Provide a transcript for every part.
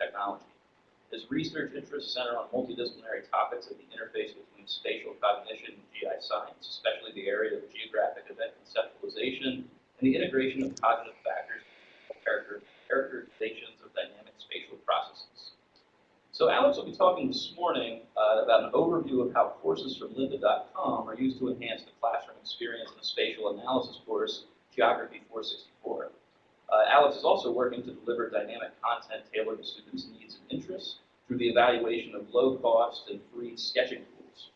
technology. His research interests center on multidisciplinary topics at the interface between spatial cognition and GI science, especially the area of geographic event conceptualization and the integration of cognitive factors character, characterizations of dynamic spatial processes. So Alex will be talking this morning uh, about an overview of how courses from lynda.com are used to enhance the classroom experience in a spatial analysis course, Geography 464. Uh, Alex is also working to deliver dynamic content tailored to students' needs and interests through the evaluation of low-cost and free sketching tools.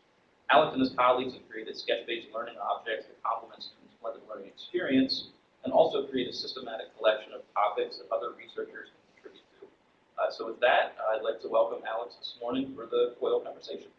Alex and his colleagues have created sketch-based learning objects that complement students' blended learning experience and also create a systematic collection of topics that other researchers can contribute to. Uh, so with that, I'd like to welcome Alex this morning for the COIL conversation.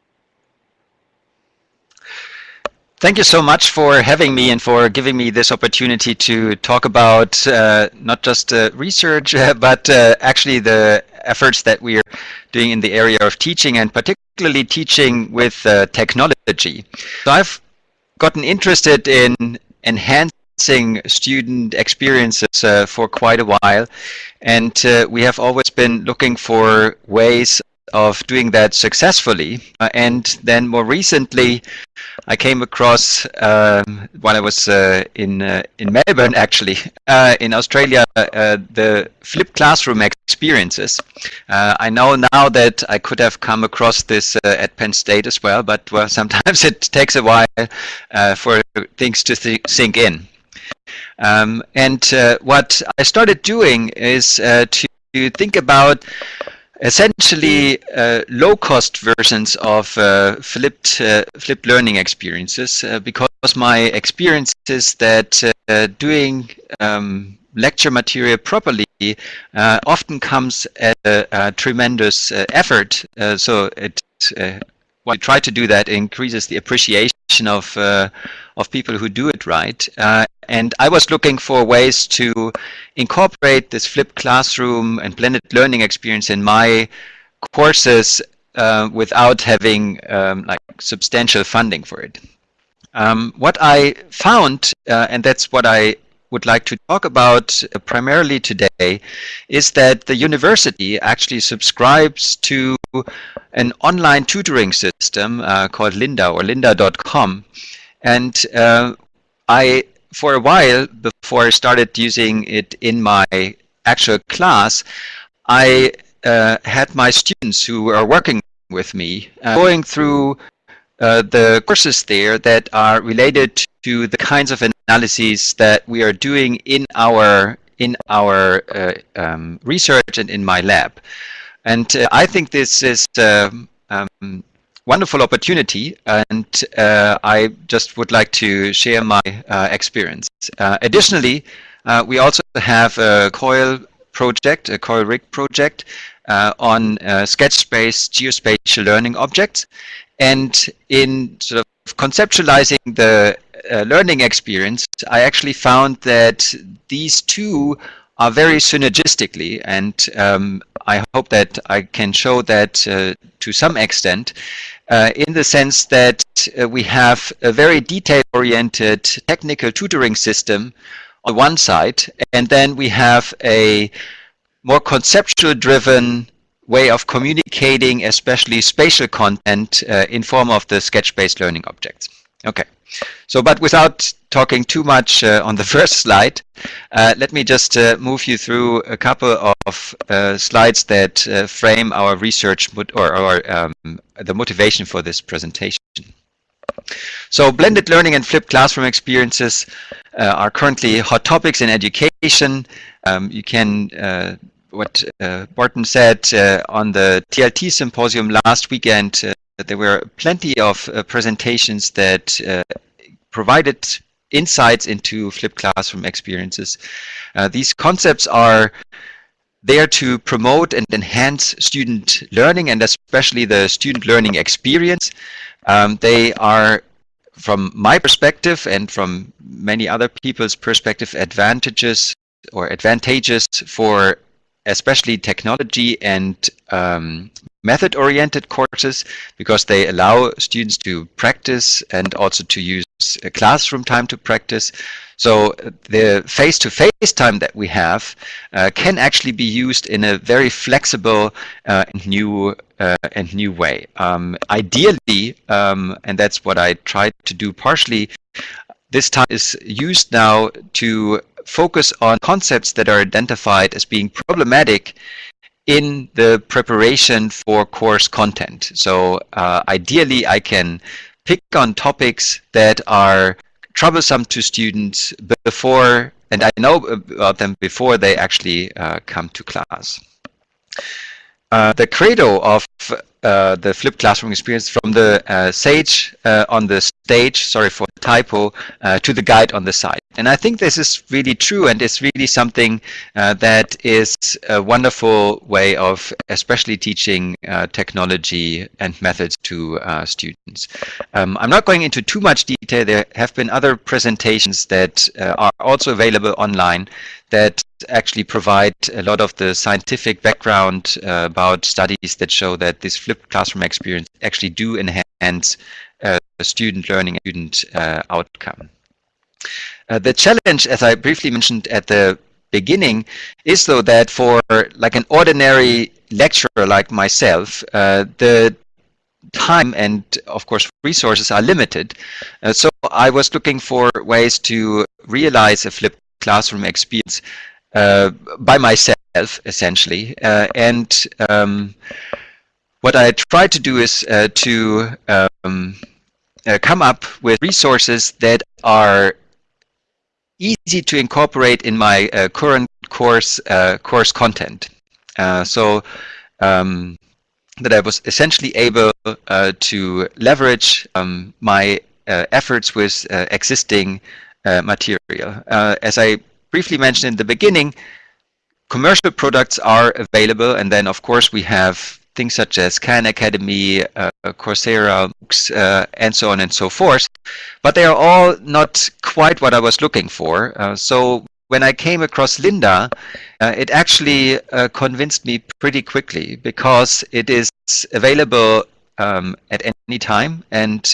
Thank you so much for having me and for giving me this opportunity to talk about uh, not just uh, research, uh, but uh, actually the efforts that we are doing in the area of teaching and particularly teaching with uh, technology. So I've gotten interested in enhancing student experiences uh, for quite a while and we have always been looking for ways of doing that successfully. Uh, and then more recently, I came across um, while I was uh, in uh, in Melbourne, actually, uh, in Australia, uh, the flipped classroom experiences. Uh, I know now that I could have come across this at Penn State as well, but well, sometimes it takes a while for things to th sink in. Um, and what I started doing is to think about essentially uh, low-cost versions of uh, flipped uh, flipped learning experiences uh, because my experience is that uh, doing um, lecture material properly uh, often comes at a, a tremendous effort. So it when you try to do that increases the appreciation of of people who do it right and I was looking for ways to incorporate this flipped classroom and blended learning experience in my courses uh, without having um, like substantial funding for it. Um, what I found, uh, and that's what I would like to talk about uh, primarily today, is that the university actually subscribes to an online tutoring system uh, called Lynda or lynda.com. And uh, I for a while before I started using it in my actual class, I uh, had my students who are working with me uh, going through uh, the courses there that are related to the kinds of analyses that we are doing in our in our uh, um, research and in my lab. And uh, I think this is um, um, wonderful opportunity and uh, I just would like to share my uh, experience. Uh, additionally, we also have a COIL project, a COIL RIG project on sketch-based geospatial learning objects and in sort of conceptualizing the learning experience, I actually found that these two are very synergistically and um, I hope that I can show that uh, to some extent uh, in the sense that uh, we have a very detail-oriented technical tutoring system on one side, and then we have a more conceptual-driven way of communicating, especially spatial content, uh, in form of the sketch-based learning objects. Okay. So, but without talking too much uh, on the first slide, uh, let me just uh, move you through a couple of uh, slides that uh, frame our research or, or um, the motivation for this presentation. So blended learning and flipped classroom experiences uh, are currently hot topics in education. Um, you can what uh, Barton said uh, on the TLT symposium last weekend, uh, there were plenty of presentations that provided insights into flipped classroom experiences. Uh, these concepts are there to promote and enhance student learning and especially the student learning experience. Um, they are, from my perspective and from many other people's perspective, advantages or advantageous for especially technology and um, method-oriented courses because they allow students to practice and also to use classroom time to practice. So the face-to-face -face time that we have uh, can actually be used in a very flexible uh, and new uh, and new way. Um, ideally, um, and that's what I tried to do partially, this time is used now to focus on concepts that are identified as being problematic in the preparation for course content. So uh, ideally, I can pick on topics that are troublesome to students before, and I know about them before they actually uh, come to class. Uh, the credo of uh, the flipped classroom experience from the uh, sage uh, on the stage, sorry for the typo, uh, to the guide on the side. And I think this is really true and it's really something uh, that is a wonderful way of especially teaching technology and methods to students. Um, I'm not going into too much detail. There have been other presentations that are also available online that actually provide a lot of the scientific background about studies that show that this classroom experience actually do enhance uh, student learning and student uh, outcome. Uh, the challenge, as I briefly mentioned at the beginning, is though that for like an ordinary lecturer like myself, uh, the time and of course resources are limited. Uh, so I was looking for ways to realize a flipped classroom experience uh, by myself, essentially. And um, what I try to do is uh, to um, uh, come up with resources that are easy to incorporate in my uh, current course uh, course content. so um, that I was essentially able to leverage um, my efforts with existing uh, material. Uh, as I briefly mentioned in the beginning, commercial products are available, and then of course we have things such as Khan Academy, uh, Coursera, uh, and so on and so forth. But they are all not quite what I was looking for. Uh, so when I came across Lynda, uh, it actually convinced me pretty quickly because it is available um, at any time and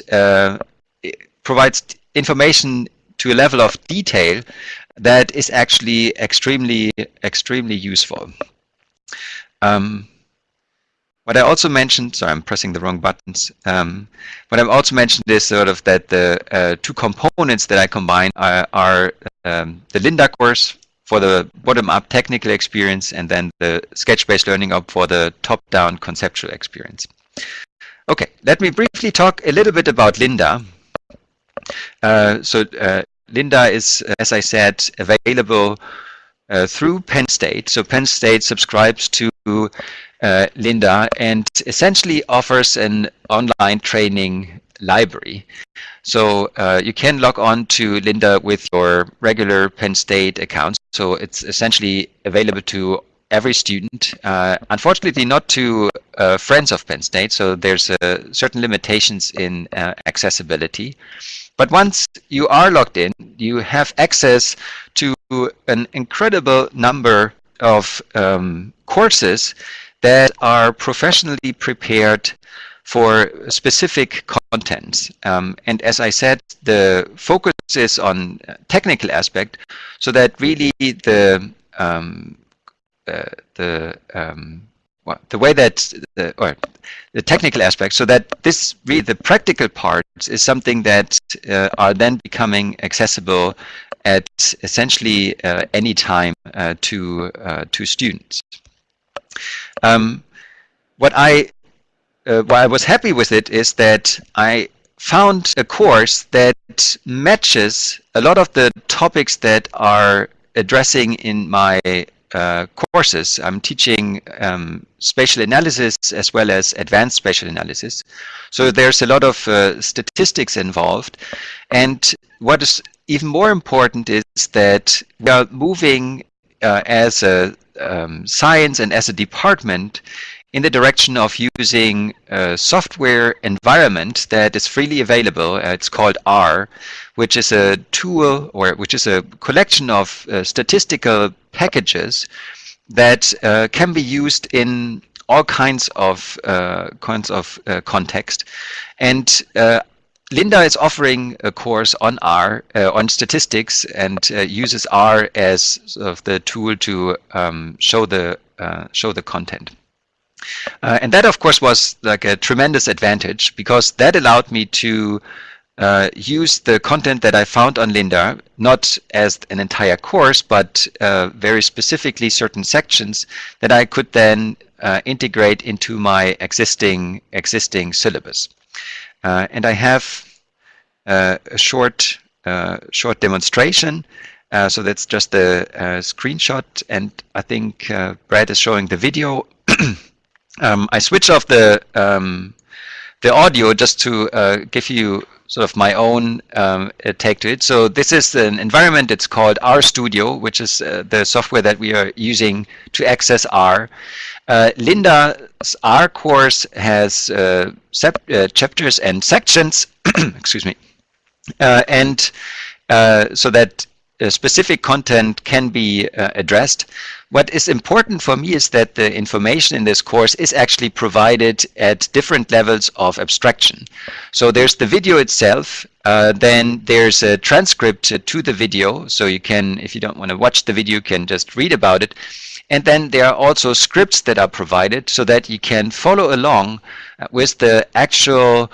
provides information to a level of detail that is actually extremely, extremely useful. Um, what I also mentioned, sorry, I'm pressing the wrong buttons. Um, what I've also mentioned is sort of that the uh, two components that I combine are, are um, the Lynda course for the bottom-up technical experience and then the sketch-based learning up for the top-down conceptual experience. Okay, let me briefly talk a little bit about Lynda. Uh, so uh, Lynda is, as I said, available uh, through Penn State. So Penn State subscribes to uh, Lynda and essentially offers an online training library. So uh, you can log on to Lynda with your regular Penn State account. So it's essentially available to every student. Uh, unfortunately, not to uh, friends of Penn State. So there's uh, certain limitations in uh, accessibility. But once you are logged in, you have access to an incredible number of um, courses that are professionally prepared for specific contents. Um, and as I said, the focus is on technical aspect, so that really the um, uh, the um, well, the way that the, or the technical aspect, so that this really the practical parts is something that uh, are then becoming accessible at essentially uh, any time uh, to uh, to students. Um, what I uh, why I was happy with it is that I found a course that matches a lot of the topics that are addressing in my uh, courses. I'm teaching um, spatial analysis as well as advanced spatial analysis. So there's a lot of uh, statistics involved. And what is even more important is that we are moving uh, as a um, science and as a department in the direction of using a software environment that is freely available. Uh, it's called R, which is a tool or which is a collection of uh, statistical packages that uh, can be used in all kinds of uh, kinds of uh, context. And uh, Lynda is offering a course on R, uh, on statistics, and uh, uses R as sort of the tool to um, show the show the content. and that, of course, was like a tremendous advantage because that allowed me to uh, use the content that I found on Lynda, not as an entire course, but uh, very specifically certain sections that I could then uh, integrate into my existing existing syllabus. Uh, and I have uh, a short uh, short demonstration. so that's just a, a, screenshot, and I think Brad is showing the video. um, I switch off the um, the audio just to give you sort of my own um, uh, take to it. So this is an environment, it's called RStudio, which is uh, the software that we are using to access R. Uh, Lynda's R course has uh, uh, chapters and sections, excuse me, uh, and so that Uh, specific content can be uh, addressed. What is important for me is that the information in this course is actually provided at different levels of abstraction. So there's the video itself, uh, then there's a transcript uh, to the video, so you can, if you don't want to watch the video, you can just read about it. And then there are also scripts that are provided so that you can follow along with the actual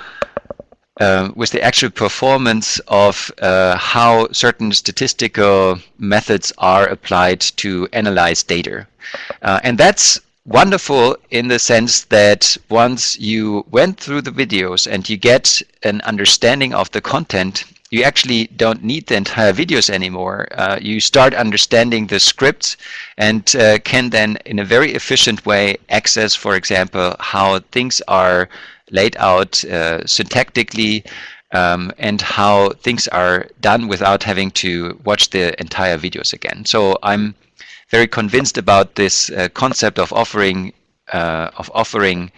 uh, with the actual performance of uh, how certain statistical methods are applied to analyze data. Uh, and that's wonderful in the sense that once you went through the videos and you get an understanding of the content, you actually don't need the entire videos anymore. Uh, you start understanding the scripts and uh, can then, in a very efficient way, access, for example, how things are laid out uh, syntactically um, and how things are done without having to watch the entire videos again. So I'm very convinced about this uh, concept of offering uh, of offering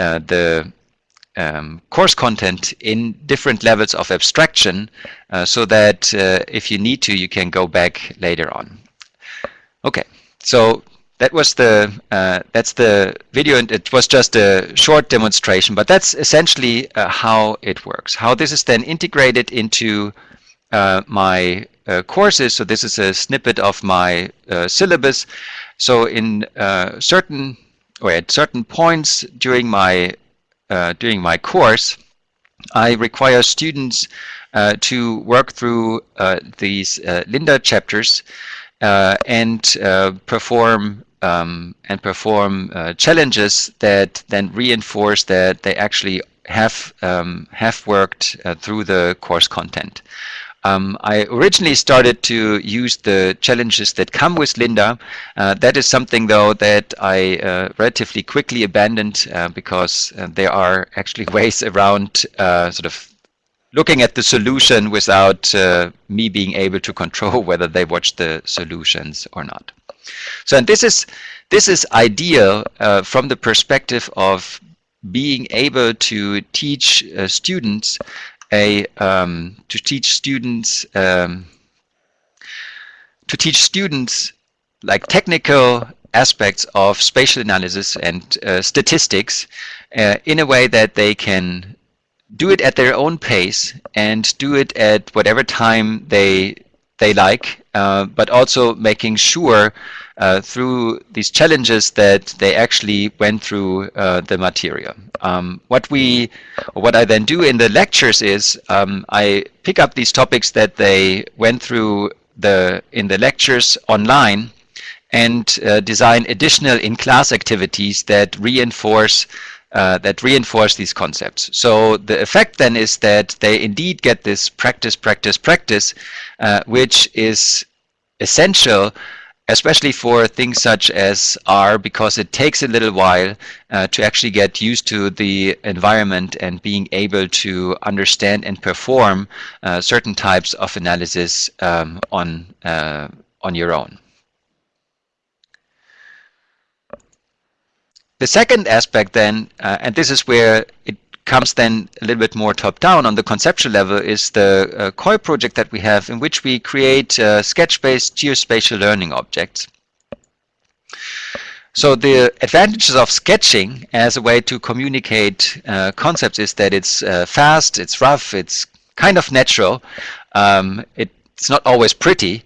uh, the um, course content in different levels of abstraction uh, so that if you need to, you can go back later on. Okay, so that was the uh, that's the video and it was just a short demonstration but that's essentially uh, how it works. How this is then integrated into uh, my uh, courses. So this is a snippet of my uh, syllabus. So in uh, certain or at certain points during my during my course I require students to work through these Lynda chapters and uh, perform um, and perform uh, challenges that then reinforce that they actually have um, have worked uh, through the course content. Um, I originally started to use the challenges that come with Lynda. Uh, that is something, though, that I uh, relatively quickly abandoned uh, because uh, there are actually ways around uh, sort of looking at the solution without uh, me being able to control whether they watch the solutions or not. So and this is this is ideal uh, from the perspective of being able to teach uh, students a um, to teach students um, to teach students like technical aspects of spatial analysis and uh, statistics uh, in a way that they can do it at their own pace and do it at whatever time they they like, uh, but also making sure uh, through these challenges that they actually went through uh, the material. Um, what we, what I then do in the lectures is um, I pick up these topics that they went through the in the lectures online and uh, design additional in-class activities that reinforce uh, that reinforce these concepts. So the effect then is that they indeed get this practice, practice, practice, uh, which is essential especially for things such as R, because it takes a little while uh, to actually get used to the environment and being able to understand and perform uh, certain types of analysis um, on, uh, on your own. The second aspect then, uh, and this is where it comes then a little bit more top-down on the conceptual level, is the uh, COIL project that we have in which we create uh, sketch-based geospatial learning objects. So the advantages of sketching as a way to communicate uh, concepts is that it's uh, fast, it's rough, it's kind of natural. Um, it, it's not always pretty.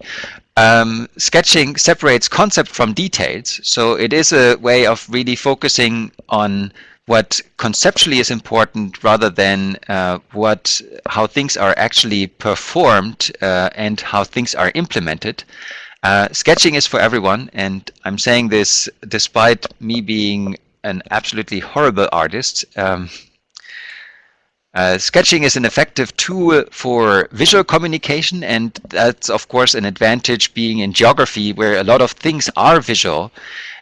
Um, sketching separates concept from details, so it is a way of really focusing on what conceptually is important rather than uh, what how things are actually performed uh, and how things are implemented. Uh, sketching is for everyone, and I'm saying this despite me being an absolutely horrible artist. Um, uh, sketching is an effective tool for visual communication, and that's of course an advantage being in geography where a lot of things are visual.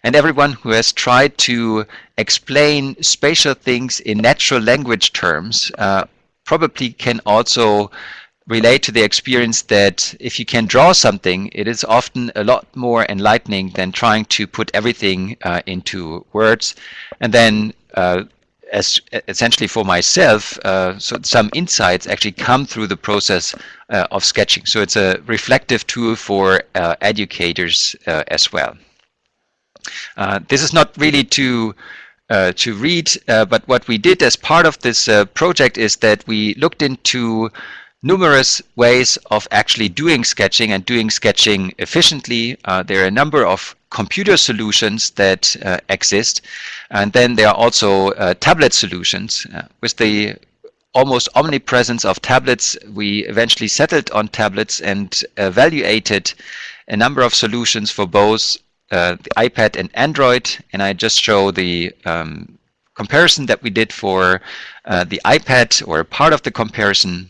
And everyone who has tried to explain spatial things in natural language terms uh, probably can also relate to the experience that if you can draw something, it is often a lot more enlightening than trying to put everything uh, into words. And then uh, as essentially for myself, uh, so some insights actually come through the process uh, of sketching. So it's a reflective tool for uh, educators uh, as well. this is not really to uh, to read, uh, but what we did as part of this uh, project is that we looked into numerous ways of actually doing sketching and doing sketching efficiently. Uh, there are a number of computer solutions that uh, exist. And then there are also uh, tablet solutions. Uh, with the almost omnipresence of tablets, we eventually settled on tablets and evaluated a number of solutions for both uh, the iPad and Android. And I just show the um, comparison that we did for uh, the iPad or part of the comparison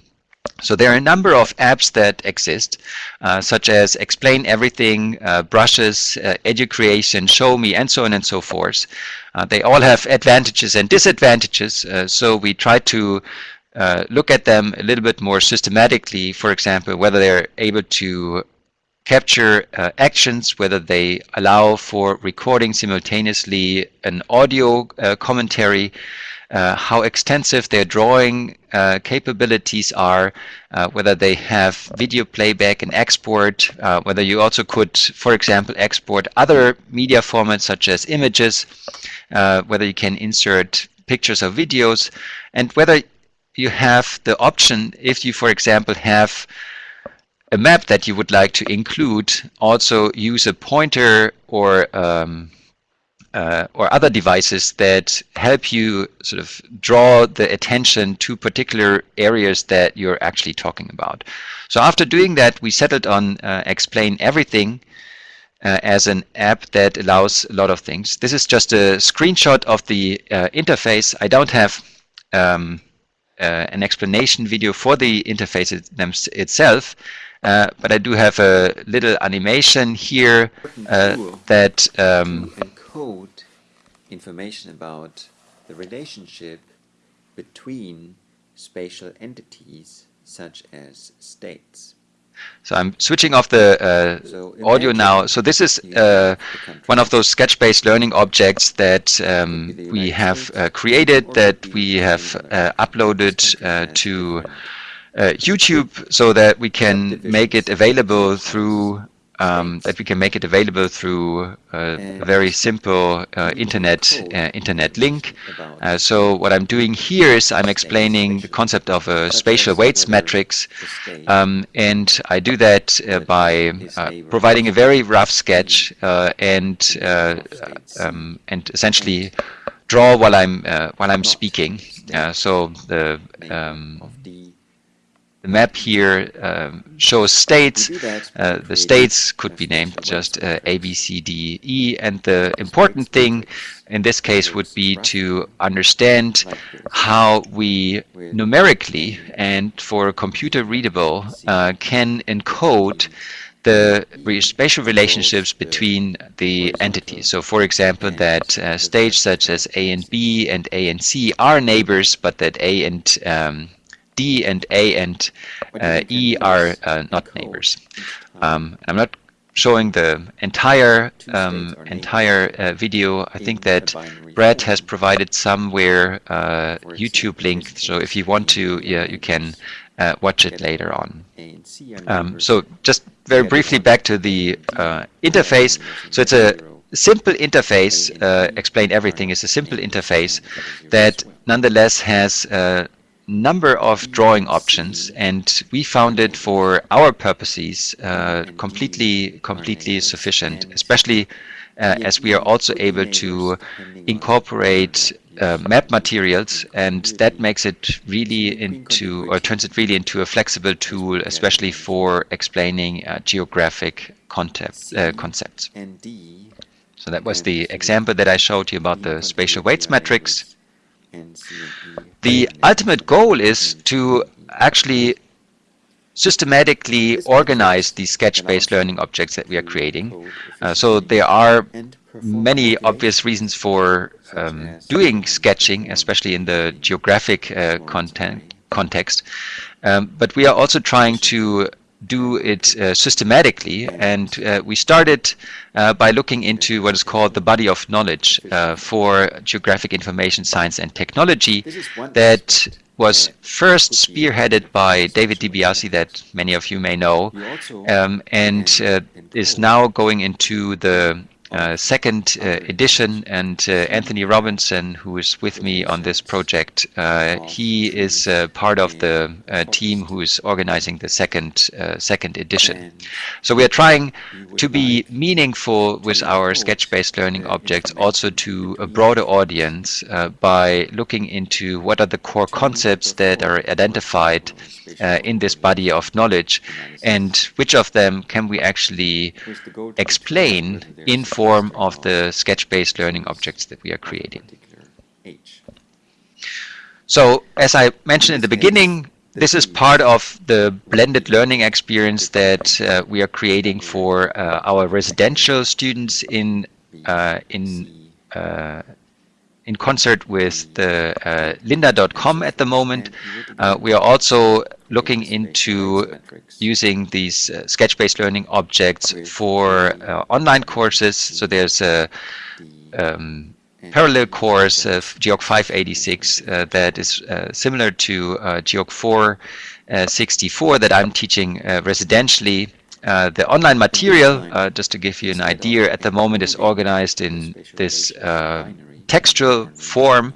so there are a number of apps that exist, uh, such as Explain Everything, uh, Brushes, uh, Educreation, Show Me, and so on and so forth. Uh, they all have advantages and disadvantages, uh, so we try to uh, look at them a little bit more systematically, for example, whether they're able to capture actions, whether they allow for recording simultaneously an audio commentary, uh, how extensive their drawing uh, capabilities are, uh, whether they have video playback and export, uh, whether you also could, for example, export other media formats such as images, uh, whether you can insert pictures or videos, and whether you have the option, if you, for example, have a map that you would like to include, also use a pointer or um, uh, or other devices that help you sort of draw the attention to particular areas that you're actually talking about. So after doing that, we settled on uh, Explain Everything uh, as an app that allows a lot of things. This is just a screenshot of the uh, interface. I don't have um, uh, an explanation video for the interface it itself, uh, but I do have a little animation here that um, code information about the relationship between spatial entities such as states. So I'm switching off the uh, so audio now. So this is uh, one of those sketch-based learning objects that um, we have uh, created, that we have uh, uploaded uh, to uh, YouTube so that we can make it available through um, that we can make it available through a very simple uh, internet uh, internet link. Uh, so what I'm doing here is I'm explaining the concept of a spatial weights matrix, um, and I do that uh, by uh, providing a very rough sketch uh, and um, and essentially draw while I'm while I'm speaking. so the um, the map here um, shows states. Uh, the states could be named just uh, A, B, C, D, E, and the important thing in this case would be to understand how we numerically and for computer readable uh, can encode the spatial relationships between the entities. So for example, that uh, states such as A and B and A and C are neighbors, but that A and um, D and A and uh, E are uh, not neighbors. Um, I'm not showing the entire um, entire uh, video. I think that Brad has provided somewhere uh, YouTube link, so if you want to, yeah, you can uh, watch it later on. Um, so just very briefly back to the uh, interface. So it's a simple interface, uh, explain everything. Is a simple interface that nonetheless has a number of drawing options and we found it for our purposes uh, completely completely sufficient especially uh, as we are also able to incorporate uh, map materials and that makes it really into or turns it really into a flexible tool especially for explaining uh, geographic concept, uh, concepts. So that was the example that I showed you about the spatial weights matrix. The ultimate goal is to actually systematically organize these sketch-based learning objects that we are creating. Uh, so there are many obvious reasons for um, doing sketching, especially in the geographic uh, content, context. Um, but we are also trying to do it uh, systematically. And uh, we started uh, by looking into what is called the body of knowledge uh, for geographic information science and technology that was first spearheaded by David DiBiase that many of you may know. Um, and uh, is now going into the second uh, edition and uh, Anthony Robinson who is with me on this project uh, he is uh, part of the uh, team who is organizing the second second edition. So we are trying to be meaningful with our sketch-based learning objects also to a broader audience by looking into what are the core concepts that are identified in this body of knowledge and which of them can we actually explain in form of the sketch-based learning objects that we are creating. So as I mentioned in the beginning, this is part of the blended learning experience that uh, we are creating for uh, our residential students in uh, in uh, in concert with the uh, lynda.com at the moment. Uh, we are also looking into using these uh, sketch-based learning objects for uh, online courses. So there's a um, parallel course of Geog 586 uh, that is uh, similar to Geog 464 that I'm teaching residentially uh, the online material, uh, just to give you an idea, at the moment is organized in this uh, textual form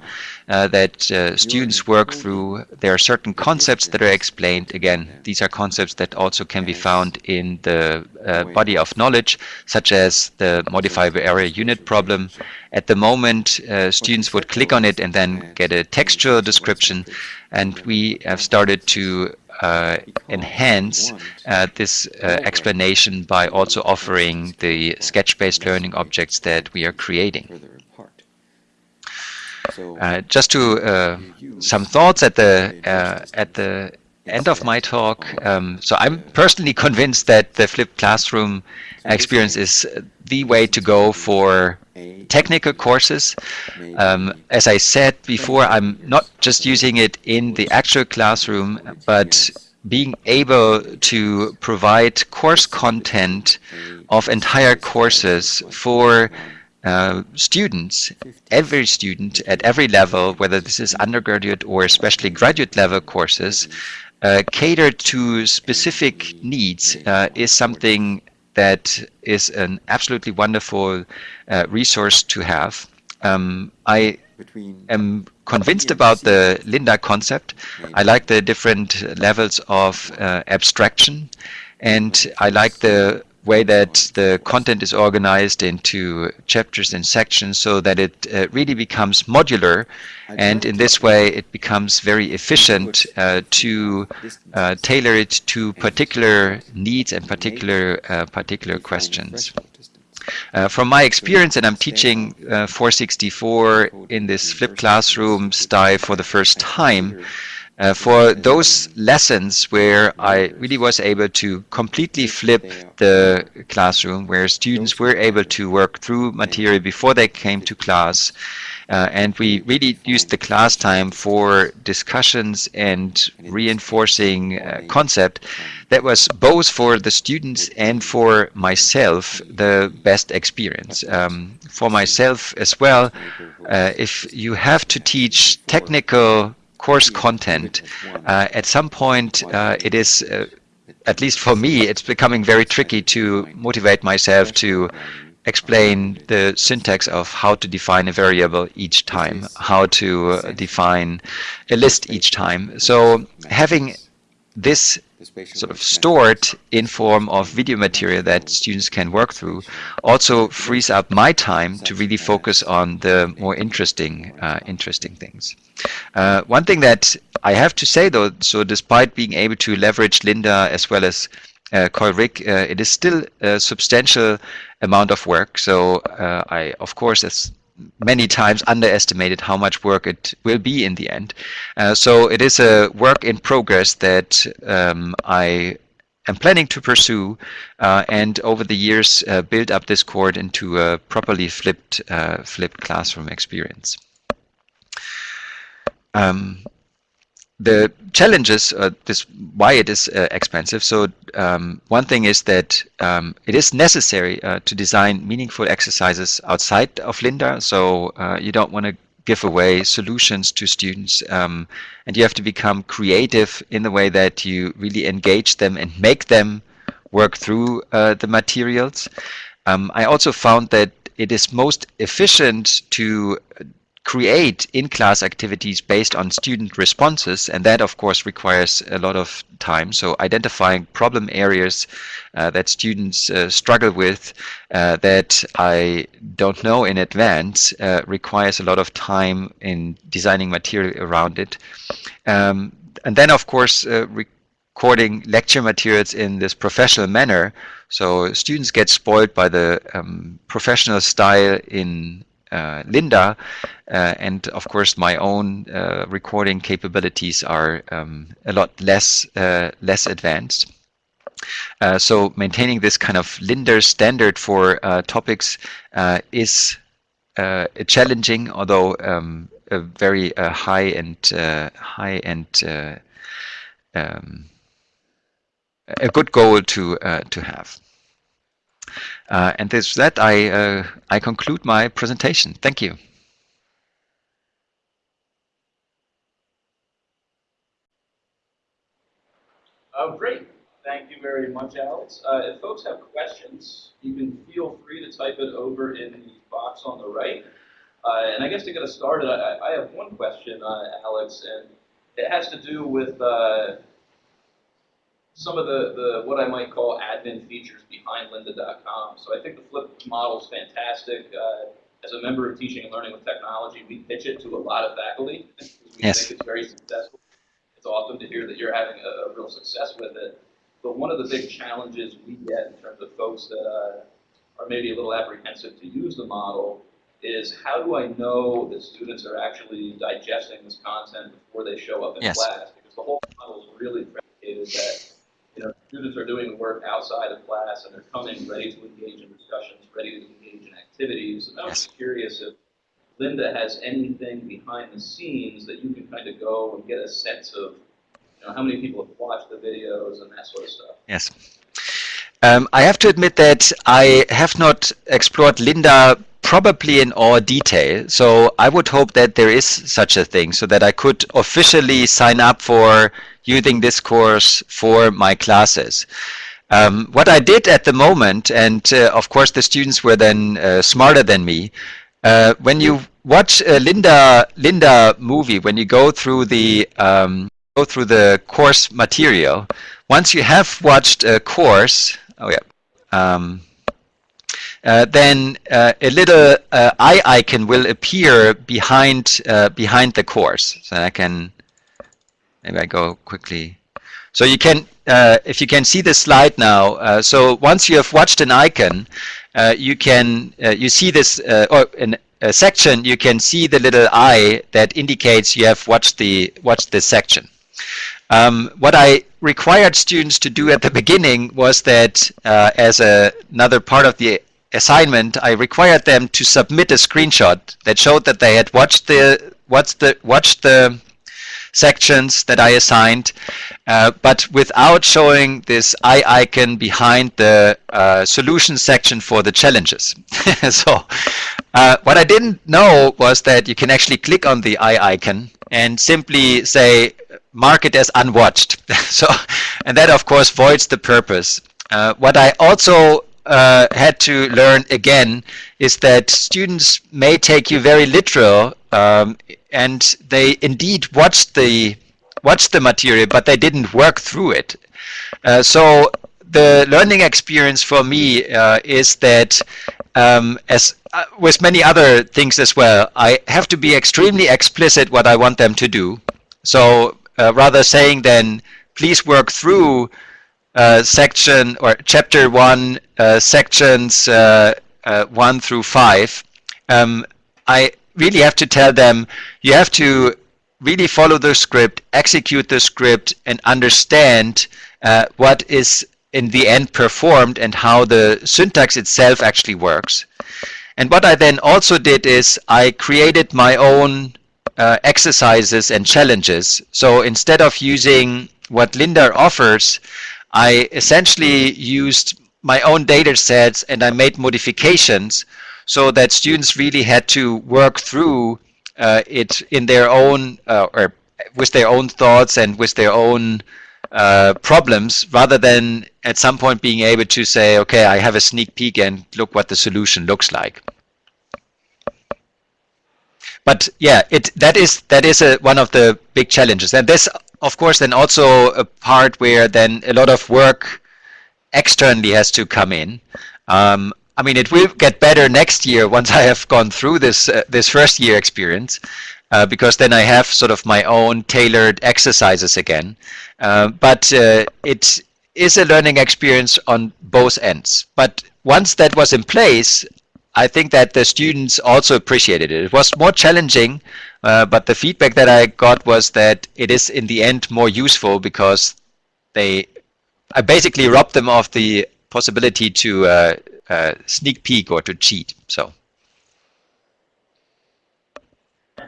uh, that uh, students work through. There are certain concepts that are explained. Again, these are concepts that also can be found in the uh, body of knowledge, such as the modifiable areal unit problem. At the moment, uh, students would click on it and then get a textual description. And we have started to uh, enhance uh, this uh, explanation by also offering the sketch-based learning objects that we are creating. Uh, just to uh, some thoughts at the uh, at the end of my talk. Um, so I'm personally convinced that the flipped classroom experience is the way to go for technical courses. Um, as I said before, I'm not just using it in the actual classroom, but being able to provide course content of entire courses for uh, students, every student at every level, whether this is undergraduate or especially graduate level courses, uh, cater to specific needs uh, is something that is an absolutely wonderful uh, resource to have. Um, I am convinced about the Lynda concept. I like the different levels of uh, abstraction and I like the way that the content is organized into chapters and sections so that it uh, really becomes modular and in this way it becomes very efficient uh, to uh, tailor it to particular needs and particular uh, particular questions. Uh, from my experience, and I'm teaching uh, 464 in this flipped classroom style for the first time, uh, for those lessons where I really was able to completely flip the classroom, where students were able to work through material before they came to class, uh, and we really used the class time for discussions and reinforcing uh, concept that was both for the students and for myself the best experience. Um, for myself as well, uh, if you have to teach technical course content, uh, at some point uh, it is, uh, at least for me, it's becoming very tricky to motivate myself to explain the syntax of how to define a variable each time, how to uh, define a list each time. So having this sort of stored in form of video material that students can work through also frees up my time to really focus on the more interesting uh, interesting things. Uh, one thing that I have to say though, so despite being able to leverage Lynda as well as uh, COIL RIG, uh, it is still a substantial amount of work. So uh, I, of course, as many times underestimated how much work it will be in the end. Uh, so it is a work in progress that um, I am planning to pursue uh, and over the years uh, build up this court into a properly flipped uh, flipped classroom experience. Um, the challenges, uh, this why it is uh, expensive. So um, one thing is that um, it is necessary uh, to design meaningful exercises outside of Lynda. So uh, you don't want to give away solutions to students, um, and you have to become creative in the way that you really engage them and make them work through uh, the materials. Um, I also found that it is most efficient to create in-class activities based on student responses and that of course requires a lot of time. So identifying problem areas uh, that students uh, struggle with uh, that I don't know in advance uh, requires a lot of time in designing material around it. Um, and then of course uh, recording lecture materials in this professional manner. So students get spoiled by the um, professional style in uh, Lynda, uh, and of course my own uh, recording capabilities are um, a lot less less advanced. so maintaining this kind of Lynda standard for topics is challenging, although um, a very high and high and um, a good goal to to have. Uh, and with that, I, uh, I conclude my presentation. Thank you. Oh, great. Thank you very much, Alex. Uh, if folks have questions, you can feel free to type it over in the box on the right. Uh, and I guess to get us started, I, I have one question, uh, Alex, and it has to do with some of the, the what I might call admin features behind lynda.com. So I think the flip model is fantastic. Uh, as a member of Teaching and Learning with Technology, we pitch it to a lot of faculty we yes. think it's very successful. It's awesome to hear that you're having a, a, real success with it. But one of the big challenges we get in terms of folks that uh, are maybe a little apprehensive to use the model is how do I know that students are actually digesting this content before they show up in yes. class? Because the whole model is really predicated that you know, students are doing the work outside of class and they're coming ready to engage in discussions, ready to engage in activities. And I was curious if Lynda has anything behind the scenes that you can kind of go and get a sense of, you know, how many people have watched the videos and that sort of stuff. Yes. Um, I have to admit that I have not explored Lynda probably in all detail. So I would hope that there is such a thing so that I could officially sign up for using this course for my classes. Um, what I did at the moment, and uh, of course the students were then uh, smarter than me, uh, when you watch a Linda Lynda movie, when you go through the um, go through the course material, once you have watched a course, oh yeah, um, uh, then uh, a little uh, eye icon will appear behind uh, behind the course. So I can maybe I go quickly. So you can, uh, if you can see the slide now. Uh, so once you have watched an icon, you can you see this or in a section. You can see the little eye that indicates you have watched the watched this section. Um, what I required students to do at the beginning was that as a, another part of the assignment, I required them to submit a screenshot that showed that they had watched the watched the watched the sections that I assigned, uh, but without showing this eye icon behind the uh, solution section for the challenges. so uh, what I didn't know was that you can actually click on the eye icon and simply say mark it as unwatched. so, and that of course voids the purpose. Uh, what I also uh, had to learn again is that students may take you very literal um, and they indeed watched the watched the material but they didn't work through it. Uh, so the learning experience for me uh, is that um, as uh, with many other things as well I have to be extremely explicit what I want them to do. So uh, rather saying then please work through uh, section or chapter one, uh, sections one through five, um, I really have to tell them you have to really follow the script, execute the script, and understand uh, what is in the end performed and how the syntax itself actually works. And what I then also did is I created my own uh, exercises and challenges. So instead of using what Lynda offers, I essentially used my own data sets and I made modifications so that students really had to work through uh, it in their own uh, or with their own thoughts and with their own uh, problems rather than at some point being able to say okay I have a sneak peek and look what the solution looks like but yeah it that is that is a, one of the big challenges and this of course then also a part where then a lot of work externally has to come in. Um, I mean, it will get better next year once I have gone through this uh, this first year experience, uh, because then I have sort of my own tailored exercises again. Uh, but uh, it is a learning experience on both ends. But once that was in place, I think that the students also appreciated it. It was more challenging, uh, but the feedback that I got was that it is in the end more useful because they I basically robbed them of the possibility to uh, uh, sneak peek or to cheat. So.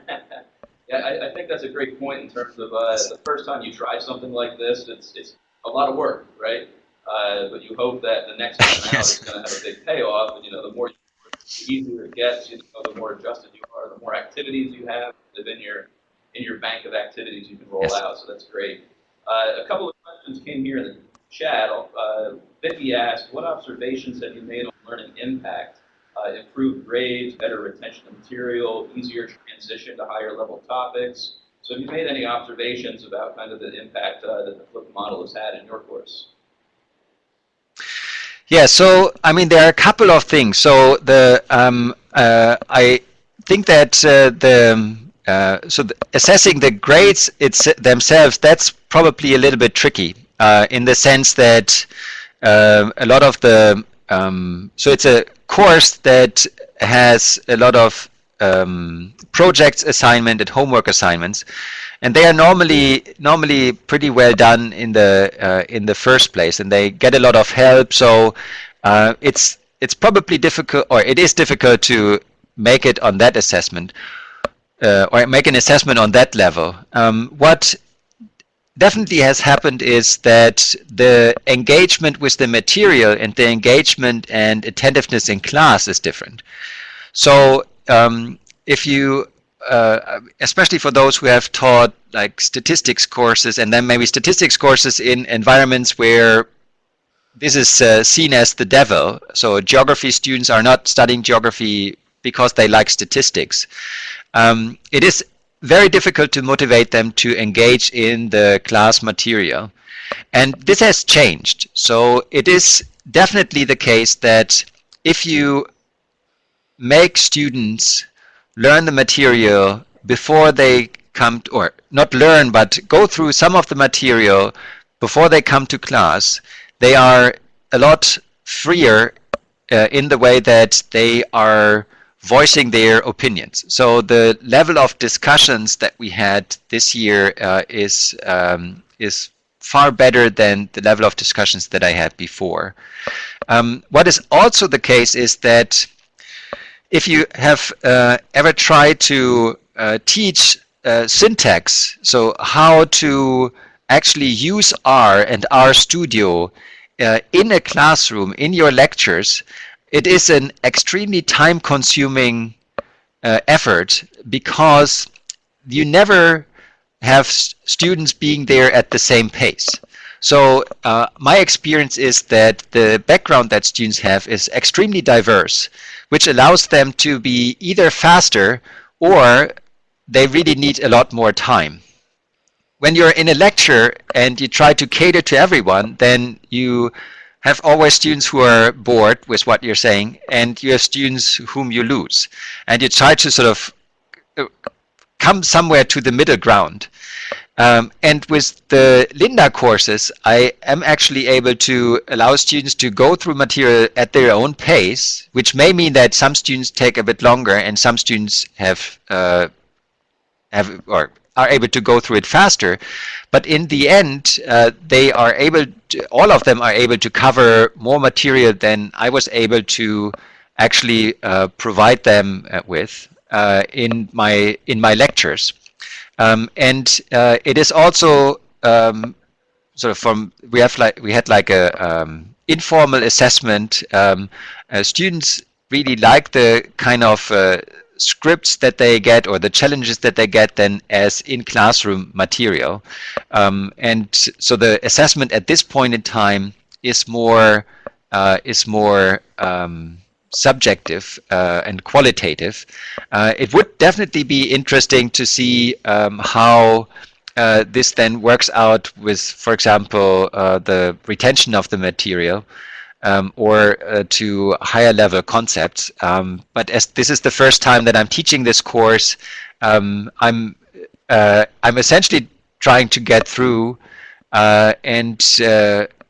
yeah, I, I, think that's a great point in terms of uh, the first time you try something like this, it's it's a lot of work, right? Uh, but you hope that the next time out is going to have a big payoff, and you know the more you the easier it gets. You know, the more adjusted you are, the more activities you have in your in your bank of activities you can roll yes. out. So that's great. Uh, a couple of questions came here chat, uh, Vicky asked, what observations have you made on learning impact? Uh, improved grades, better retention of material, easier transition to higher level topics. So have you made any observations about kind of the impact uh, that the flipped model has had in your course? Yeah, so I mean there are a couple of things. So the um, uh, I think that uh, the uh, so the, assessing the grades it's themselves that's probably a little bit tricky uh, in the sense that uh, a lot of the um, so it's a course that has a lot of um, projects assignment and homework assignments and they are normally normally pretty well done in the uh, in the first place and they get a lot of help. So uh, it's it's probably difficult or it is difficult to make it on that assessment uh, or make an assessment on that level. Um, what definitely has happened is that the engagement with the material and the engagement and attentiveness in class is different. So um, if you, uh, especially for those who have taught like statistics courses and then maybe statistics courses in environments where this is uh, seen as the devil. So geography students are not studying geography because they like statistics. Um, it is very difficult to motivate them to engage in the class material. And this has changed. So it is definitely the case that if you make students learn the material before they come to, or not learn, but go through some of the material before they come to class, they are a lot freer uh, in the way that they are voicing their opinions. So the level of discussions that we had this year uh, is um, is far better than the level of discussions that I had before. Um, what is also the case is that if you have uh, ever tried to uh, teach uh, syntax, so how to actually use R and RStudio uh, in a classroom, in your lectures, it is an extremely time consuming uh, effort because you never have students being there at the same pace. So uh, my experience is that the background that students have is extremely diverse, which allows them to be either faster or they really need a lot more time. When you're in a lecture and you try to cater to everyone, then you have always students who are bored with what you're saying, and you have students whom you lose. And you try to sort of uh, come somewhere to the middle ground. Um, and with the Lynda courses, I am actually able to allow students to go through material at their own pace, which may mean that some students take a bit longer and some students have uh, have or are able to go through it faster. But in the end, uh, they are able, to, all of them are able to cover more material than I was able to actually uh, provide them uh, with uh, in my in my lectures. Um, and uh, it is also um, sort of from we have like we had like a um, informal assessment. Um, students really like the kind of scripts that they get or the challenges that they get then as in classroom material. Um, and so the assessment at this point in time is more uh, is more um, subjective uh, and qualitative. Uh, it would definitely be interesting to see um, how uh, this then works out with, for example, uh, the retention of the material um, or uh, to higher level concepts. Um, but as this is the first time that I'm teaching this course, um, I'm uh, I'm essentially trying to get through and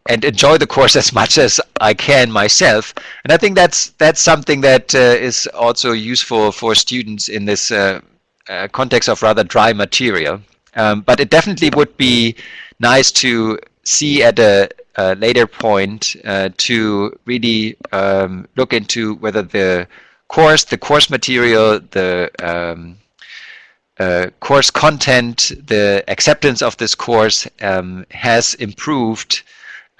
and enjoy the course as much as I can myself. And I think that's that's something that uh, is also useful for students in this uh, uh, context of rather dry material. Um, but it definitely would be nice to see at a, a later point uh, to really um, look into whether the course, the course material, the um, uh, course content, the acceptance of this course um, has improved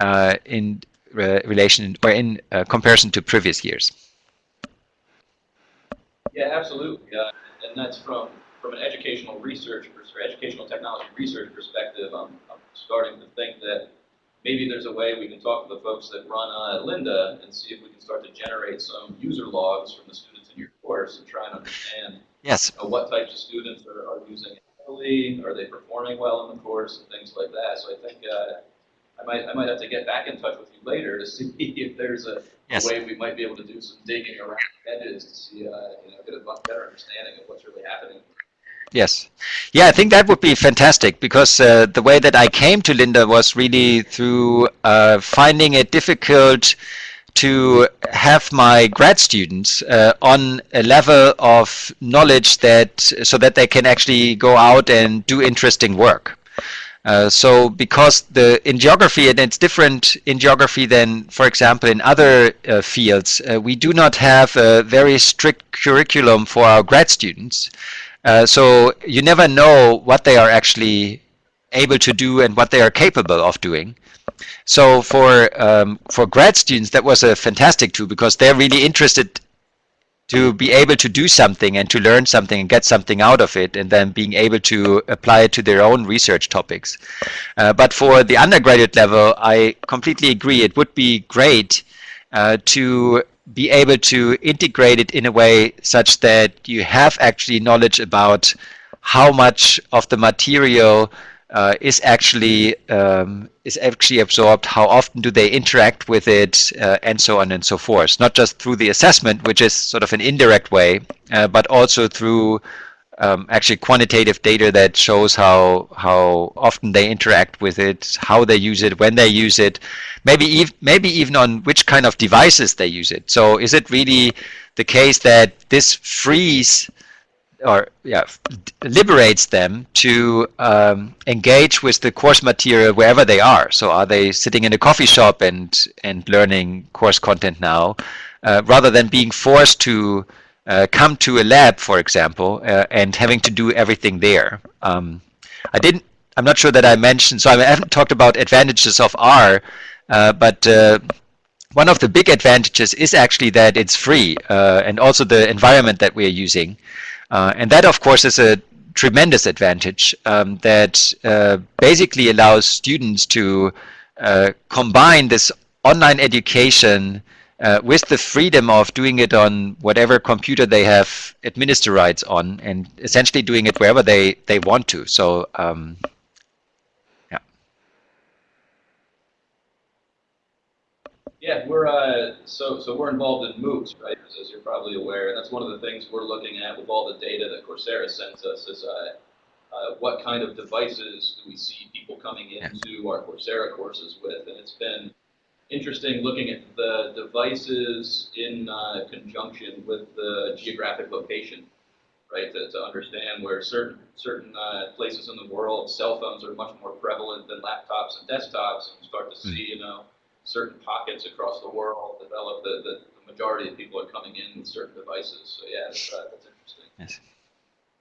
uh, in re relation or in uh, comparison to previous years. Yeah, absolutely. Uh, and that's from from an educational research or educational technology research perspective. I'm, starting to think that maybe there's a way we can talk to the folks that run uh, Lynda and see if we can start to generate some user logs from the students in your course and try and understand yes. You know, what types of students are, are using it heavily, are they performing well in the course, and things like that. So I think uh, I might, I might have to get back in touch with you later to see if there's a yes. way we might be able to do some digging around the edges to see, uh, you know, get a much better understanding of what's really happening. Yes. Yeah, I think that would be fantastic because uh, the way that I came to Lynda was really through uh, finding it difficult to have my grad students uh, on a level of knowledge that so that they can actually go out and do interesting work. Uh, so because the in geography and it's different in geography than for example in other uh, fields uh, we do not have a very strict curriculum for our grad students uh, so you never know what they are actually able to do and what they are capable of doing so for um, for grad students that was a fantastic tool because they're really interested to be able to do something and to learn something and get something out of it and then being able to apply it to their own research topics. Uh, but for the undergraduate level, I completely agree. It would be great uh, to be able to integrate it in a way such that you have actually knowledge about how much of the material uh, is actually um, is actually absorbed, how often do they interact with it, uh, and so on and so forth. Not just through the assessment, which is sort of an indirect way, uh, but also through um, actually quantitative data that shows how how often they interact with it, how they use it, when they use it, maybe ev maybe even on which kind of devices they use it. So is it really the case that this frees or yeah, liberates them to um, engage with the course material wherever they are. So are they sitting in a coffee shop and and learning course content now, uh, rather than being forced to uh, come to a lab, for example, uh, and having to do everything there. Um, I didn't. I'm not sure that I mentioned. So I haven't talked about advantages of R, uh, but uh, one of the big advantages is actually that it's free, uh, and also the environment that we are using. And that, of course, is a tremendous advantage um, that basically allows students to combine this online education uh, with the freedom of doing it on whatever computer they have administer rights on and essentially doing it wherever they, they want to. So um, Yeah, we're uh, so so we're involved in MOOCs, right? As, you're probably aware, that's one of the things we're looking at with all the data that Coursera sends us is uh, uh, what kind of devices do we see people coming into our Coursera courses with, and it's been interesting looking at the devices in uh, conjunction with the geographic location, right? To, to understand where certain certain uh, places in the world, cell phones are much more prevalent than laptops and desktops, and you start to see, you know certain pockets across the world develop the, the, the majority of people are coming in with certain devices. So yeah, that's, uh, that's interesting. Yes.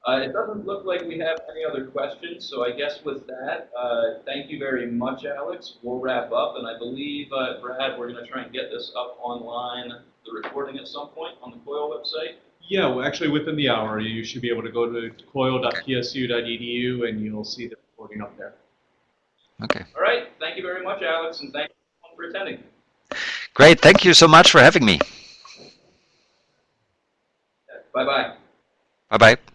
Uh, it doesn't look like we have any other questions, so I guess with that, uh, thank you very much, Alex. We'll wrap up, and I believe, uh, Brad, we're going to try and get this up online, the recording at some point on the COIL website. Yeah, well, actually, within the hour, you should be able to go to coil.psu.edu and you'll see the recording up there. Okay. All right, thank you very much, Alex, and thank you for attending. Great. Thank you so much for having me. Bye-bye. Bye-bye.